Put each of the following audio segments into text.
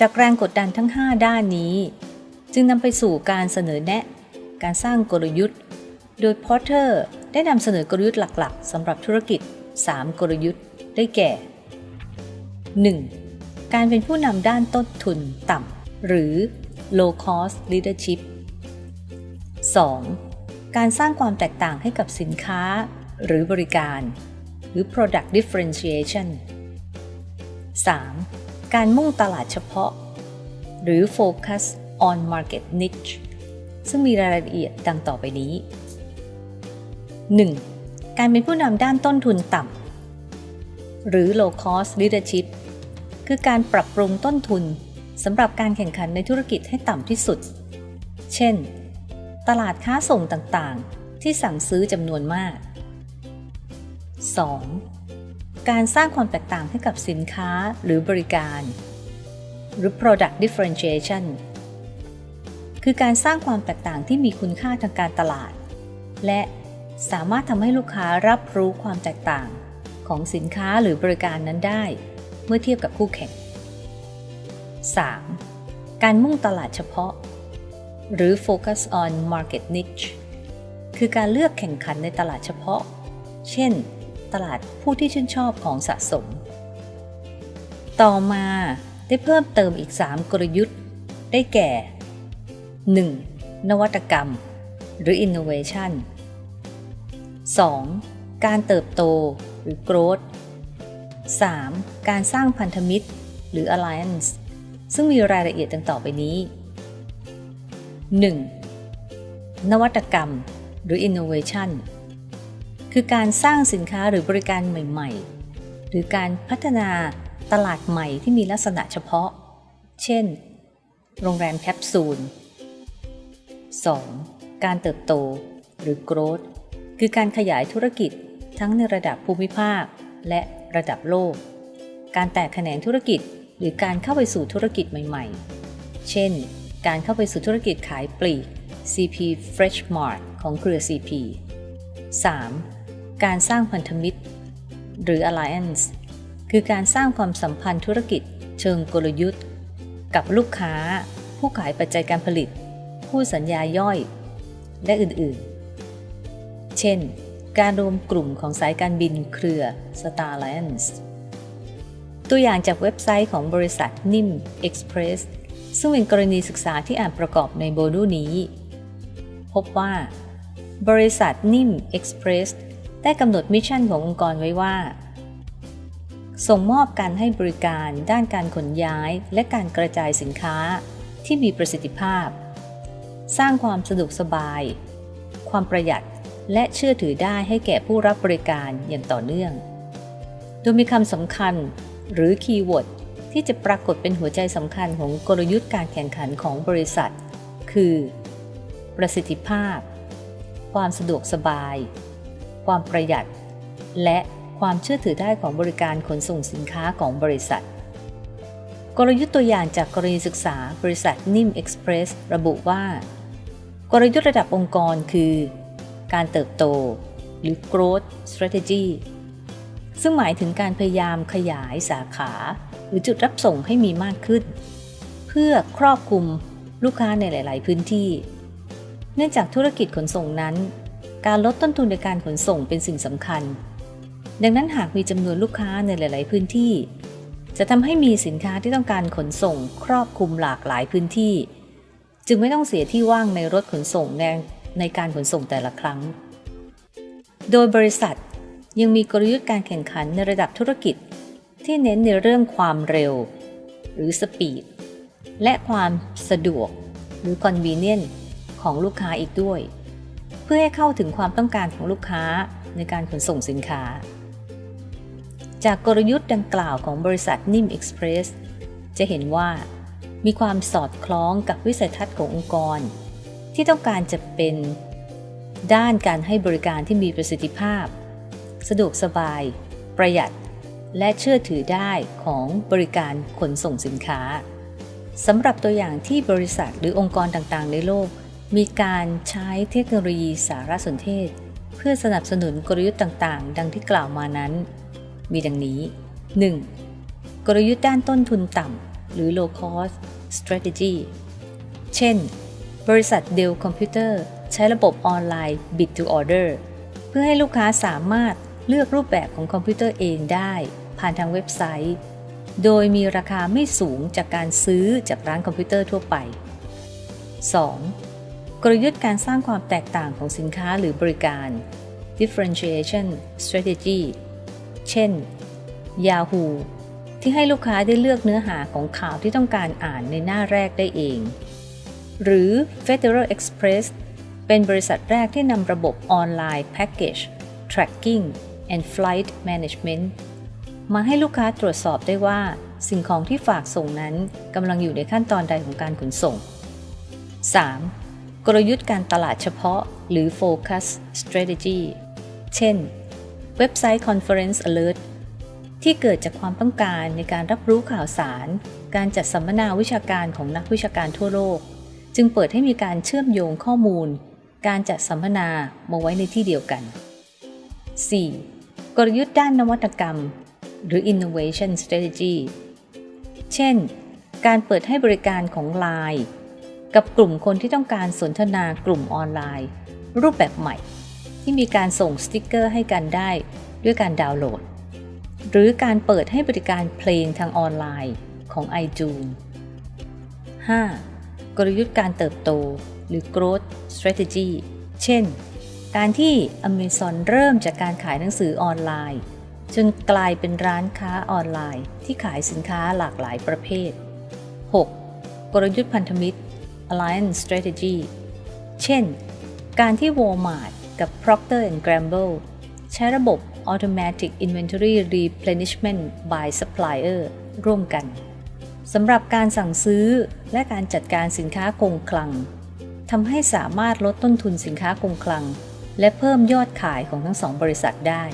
จากแรงกดดันทั้ง 5 ด้านนี้ จึงนำไปสู่การเสนอแนะ การสร้างกลยุทธ์ โดยพอร์เตอร์ได้นำเสนอกลยุทธ์หลักๆสำหรับธุรกิจ 3 กลยุทธ์ได้แก่ 1. การเป็นผู้นำด้านต้นทุนต่ำหรือ low cost leadership 2. การสร้างความแตกต่างให้กับสินค้าหรือบริการ หรือ product differentiation 3. การมุ่งตลาดเฉพาะ หรือ focus on market niche ซึ่งมีรายละเอียดดังต่อไปนี้ 1. การเป็นผู้นำด้านต้นทุนต่ำ หรือ low cost leadership คือการปรับปรุงต้นทุนสำหรับการแข่งขันในธุรกิจให้ต่ำที่สุด เช่น ตลาดค้าส่งต่างๆ ที่สั่งซื้อจำนวนมาก 2. การสร้างความแตกต่างให้กับสินค้าหรือบริการ หรือ product differentiation คือการสร้างความแตกต่างที่มีคุณค่าทางการตลาด และสามารถทำให้ลูกค้ารับรู้ความแตกต่างของสินค้าหรือบริการนั้นได้ เมื่อเทียบกับคู่แข่ง 3. การมุ่งตลาดเฉพาะ หรือ focus on market niche คือการเลือกแข่งขันในตลาดเฉพาะ เช่น ตลาดผู้ที่ชื่นชอบของสะสม ต่อมาได้เพิ่มเติมอีก 3 กลยุทธ์ ได้แก่ 1. นวัตกรรม หรือ innovation 2. การเติบโตหรือ growth 3. การสร้างพันธมิตร หรือ alliance ซึ่งมีรายละเอียดดังต่อไปนี้ 1. นวัตกรรม หรือ innovation คือการสร้างสินค้าหรือบริการใหม่ ๆ หรือการพัฒนาตลาดใหม่ที่มีลักษณะเฉพาะ เช่น โรงแรมแคปซูล 2. การเติบโต หรือ growth คือการขยายธุรกิจทั้งในระดับภูมิภาค และระดับโลก การแตกแขนงธุรกิจหรือการเข้าไปสู่ธุรกิจใหม่ ๆ เช่น การเข้าไปสู่ธุรกิจขายปลีก CP Fresh Mart ของเครือ CP 3. การสร้างพันธมิตร หรือ Alliance คือการสร้างความสัมพันธ์ธุรกิจ เชิงกลยุทธ์ กับลูกค้า ผู้ขายปัจจัยการผลิต ผู้สัญญาย่อย และอื่นๆ เช่น การรวมกลุ่มของสายการบินเครือ Star Alliance ตัวอย่างจากเว็บไซต์ของบริษัทนิ่ม Express ซึ่งเป็นกรณีศึกษาที่อ่านประกอบในโมดูลนี้ พบว่า บริษัทนิ่ม Express ได้กำหนด mission ขององค์กรไว้ว่า ส่งมอบการให้บริการด้านการขนย้ายและการกระจายสินค้าที่มีประสิทธิภาพ สร้างความสะดวกสบาย ความประหยัดและเชื่อถือได้ให้แก่ผู้รับบริการอย่างต่อเนื่อง โดยมีคำสำคัญหรือ keyword ที่จะปรากฏเป็นหัวใจสำคัญของกลยุทธ์การแข่งขันของบริษัท คือ ประสิทธิภาพ ความสะดวกสบาย ความประหยัด และความเชื่อถือได้ของบริการขนส่งสินค้าของบริษัท กลยุทธ์ตัวอย่างจากกรณีศึกษาบริษัทนิ่มเอ็กซ์เพรสระบุว่า กลยุทธ์ระดับองค์กรคือ การเติบโต หรือ growth strategy ซึ่งหมายถึงการพยายามขยายสาขา หรือจุดรับส่งให้มีมากขึ้น เพื่อครอบคลุมลูกค้าในหลาย ๆ พื้นที่ เนื่องจากธุรกิจขนส่งนั้น การลดต้นทุนในการขนส่งเป็นสิ่งสำคัญ ดังนั้นหากมีจำนวนลูกค้าในหลาย ๆ พื้นที่ จะทำให้มีสินค้าที่ต้องการขนส่งครอบคลุมหลากหลายพื้นที่ จึงไม่ต้องเสียที่ว่างในรถขนส่งในในการขนส่งแต่ละครั้ง โดยบริษัทยังมีกลยุทธ์การแข่งขันในระดับธุรกิจ ที่เน้นในเรื่องความเร็ว หรือสปีด และความสะดวก หรือ convenient ของลูกค้าอีกด้วย เพื่อให้เข้าถึงความต้องการของลูกค้าในการขนส่งสินค้า จากกลยุทธ์ดังกล่าวของบริษัทนิ่มเอ็กซ์เพรสจะเห็นว่า มีความสอดคล้องกับวิสัยทัศน์ขององค์กร ที่ต้องการจะเป็นด้านการให้บริการที่มีประสิทธิภาพ สะดวกสบาย ประหยัด และเชื่อถือได้ของบริการขนส่งสินค้าสำหรับตัวอย่างที่บริษัทหรือองค์กรต่างๆ ในโลก มีการใช้เทคโนโลยีสารสนเทศ เพื่อสนับสนุนกลยุทธ์ต่างๆ ดังที่กล่าวมานั้น มีดังนี้ 1. กลยุทธ์ด้านต้นทุนต่ำหรือ low cost strategy เช่น บริษัท Dell Computer ใช้ระบบออนไลน์ Bid to Order เพื่อให้ลูกค้าสามารถเลือกรูปแบบของคอมพิวเตอร์เองได้ ผ่านทางเว็บไซต์ โดยมีราคาไม่สูงจากการซื้อจากร้านคอมพิวเตอร์ทั่วไป 2. กลยุทธ์การสร้างความแตกต่างของสินค้าหรือบริการ differentiation strategy เช่น Yahoo ที่ให้ลูกค้าได้เลือกเนื้อหาของข่าวที่ต้องการอ่านในหน้าแรกได้เอง หรือ Federal Express เป็นบริษัทแรกที่นำระบบออนไลน์ Package Tracking and Flight Management มาให้ลูกค้าตรวจสอบได้ว่า สิ่งของที่ฝากส่งนั้นกำลังอยู่ในขั้นตอนใดของการขนส่ง 3. กลยุทธ์การตลาดเฉพาะ หรือ Focus Strategy เช่น เว็บไซต์ Conference Alert ที่เกิดจากความต้องการในการรับรู้ข่าวสาร การจัดสัมมนาวิชาการของนักวิชาการทั่วโลก จึงเปิดให้มีการเชื่อมโยงข้อมูล การจัดสัมมนามาไว้ในที่เดียวกัน 4. กลยุทธ์ด้านนวัตกรรม หรือ innovation strategy เช่น การเปิดให้บริการของ Line กับกลุ่มคนที่ต้องการสนทนากลุ่มออนไลน์ รูปแบบใหม่ ที่มีการส่งสติกเกอร์ให้กันได้ด้วยการดาวน์โหลด หรือการเปิดให้บริการเพลงทางออนไลน์ของ iTunes 5. กลยุทธ์การเติบโต หรือ growth strategy เช่น การที่ Amazon เริ่มจากการขายหนังสือออนไลน์ จนกลายเป็นร้านค้าออนไลน์ ที่ขายสินค้าหลากหลายประเภท 6. กลยุทธ์พันธมิตร Alliance Strategy เช่น การที่ Walmart กับ Procter Gamble ใช้ระบบ Automatic Inventory Replenishment by Supplier ร่วมกันสำหรับการสั่งซื้อและการจัดการสินค้าคงคลังทำให้สามารถลดต้นทุนสินค้าคงคลัง และเพิ่มยอดขายของทั้งสองบริษัทได้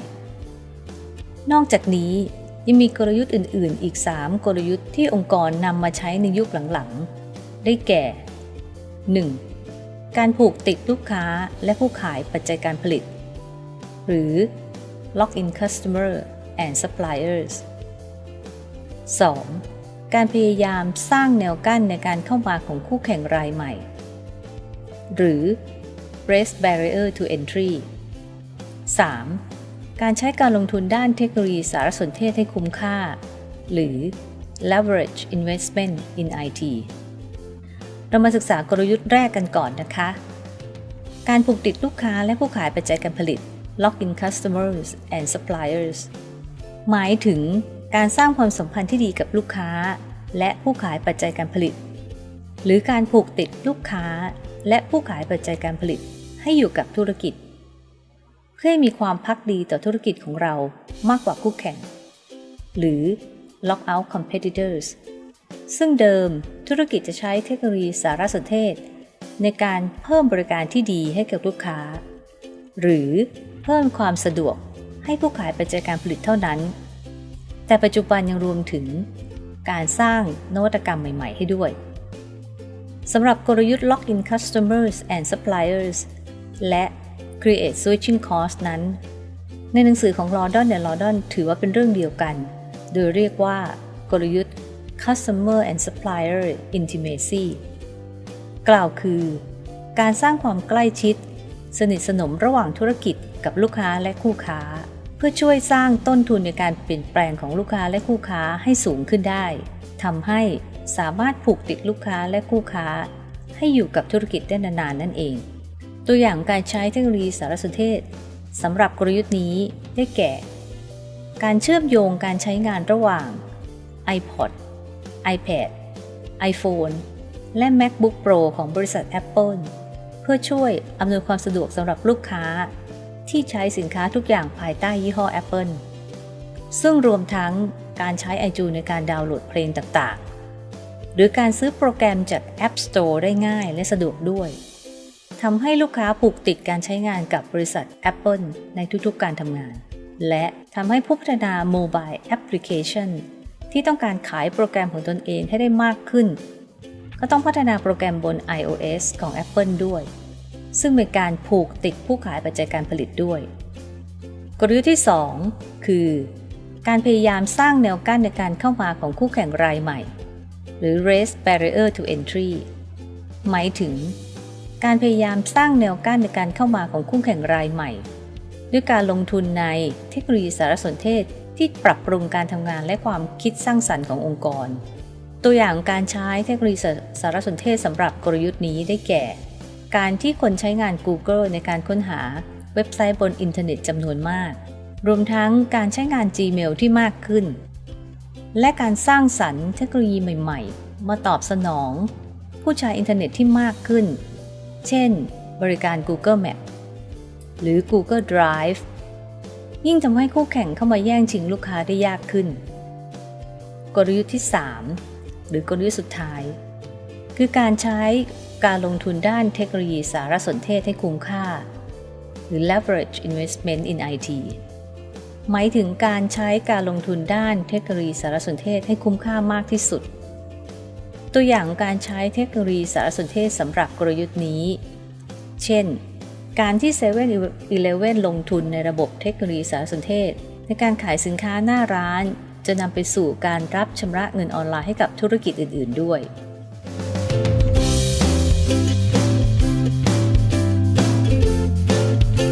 นอกจากนี้ยังมีกลยุทธ์อื่น ๆ อีก 3 กลยุทธ์ที่องค์กรนำมาใช้ในยุคหลัง ๆ ได้แก่ 1. การผูกติดลูกค้าและผู้ขายปัจจัยการผลิต หรือ lock in customer and suppliers 2. การพยายามสร้างแนวกั้นในการเข้ามาของคู่แข่งรายใหม่ หรือ raise barrier to entry 3. การใช้การลงทุนด้านเทคโนโลยีสารสนเทศให้คุ้มค่า หรือ leverage investment in IT เรามาศึกษากลยุทธ์แรกกันก่อนนะคะ การผูกติดลูกค้าและผู้ขายปัจจัยการผลิต lock in customers and suppliers หมายถึงการสร้างความสัมพันธ์ที่ดีกับลูกค้า และผู้ขายปัจจัยการผลิต หรือการผูกติดลูกค้า และผู้ขายปัจจัยการผลิต ให้อยู่กับธุรกิจ เพื่อให้มีความพักดีต่อธุรกิจของเรามากกว่าคู่แข่ง หรือ lock out competitors ซึ่งเดิมธุรกิจจะใช้เทคโนโลยีสารสนเทศ ในการเพิ่มบริการที่ดีให้กับลูกค้า หรือเพิ่มความสะดวกให้ผู้ขายปัจจัยการผลิตเท่านั้น แต่ปัจจุบันยังรวมถึงการสร้างนวัตกรรมใหม่ ๆ ให้ด้วยสำหรับกลยุทธ์ Lock in Customers and Suppliers และ Create Switching Cost นั้น ในหนังสือของ London และ London ถือว่าเป็นเรื่องเดียวกัน โดยเรียกว่ากลยุทธ์ Customer and Supplier Intimacy กล่าวคือ การสร้างความใกล้ชิด สนิทสนมระหว่างธุรกิจกับลูกค้าและคู่ค้า เพื่อช่วยสร้างต้นทุนในการเปลี่ยนแปลงของลูกค้าและคู่ค้าให้สูงขึ้นได้ทำให้สามารถผูกติดลูกค้าและคู่ค้า ให้อยู่กับธุรกิจได้นานๆนั่นเอง ตัวอย่างการใช้เทคโนโลยีสารสนเทศสำหรับกลยุทธ์นี้ได้แก่ การเชื่อมโยงการใช้งานระหว่าง iPod iPad iPhone และ MacBook Pro ของบริษัท Apple เพื่อช่วยอำนวยความสะดวกสำหรับลูกค้า ที่ใช้สินค้าทุกอย่างภายใต้ยี่ห้อ Apple ซึ่งรวมทั้งการใช้ iTunes ในการดาวน์โหลดเพลงต่างๆ หรือการซื้อโปรแกรมจาก App Store ได้ง่ายและสะดวกด้วยทำให้ลูกค้าผูกติดการใช้งานกับบริษัท Apple ในทุกๆการทำงาน และทำให้ผู้พัฒนาโมบายแอปพลิเคชัน ที่ต้องการขายโปรแกรมของตนเองให้ได้มากขึ้น ก็ต้องพัฒนาโปรแกรมบน iOS ของ Apple ด้วย ซึ่งเป็นการผูกติดผู้ขายปัจจัยการผลิตด้วย กลยุทธ์ที่ 2 คือ การพยายามสร้างแนวกั้นในการเข้ามาของคู่แข่งรายใหม่ หรือ raise barrier to entry หมายถึง การพยายามสร้างแนวกั้นในการเข้ามาของคู่แข่งรายใหม่ ด้วยการลงทุนในเทคโนโลยีสารสนเทศ ที่ปรับปรุงการทำงานและความคิดสร้างสรรค์ขององค์กร ตัวอย่างการใช้เทคโนโลยีสารสนเทศสำหรับกลยุทธ์นี้ได้แก่ การที่คนใช้งาน Google ในการค้นหาเว็บไซต์บนอินเทอร์เน็ตจำนวนมาก รวมทั้งการใช้งาน Gmail ที่มากขึ้น และการสร้างสรรค์เทคโนโลยีใหม่ ๆ มาตอบสนอง ผู้ใช้อินเทอร์เน็ตที่มากขึ้น เช่น บริการ Google Map หรือ Google Drive ยิ่งทำให้คู่แข่งเข้ามาแย่งชิงลูกค้าได้ยากขึ้น กลยุทธ์ที่ 3 หรือกลยุทธ์สุดท้าย คือการใช้การลงทุนด้านเทคโนโลยีสารสนเทศให้คุ้มค่า หรือ leverage investment in IT หมายถึงการใช้การลงทุนด้านเทคโนโลยีสารสนเทศให้คุ้มค่ามากที่สุด ตัวอย่างการใช้เทคโนโลยีสารสนเทศสำหรับกลยุทธ์นี้ เช่น การที่7 e เ e ่ e อลงทุนในระบบเทคโนโลยีสารสนเทศ ในการขายสินค้าหน้าร้าน จะนำไปสู่การรับชำระเงินออนไลน์ให้กับธุรกิจอื่น ๆ ด้วย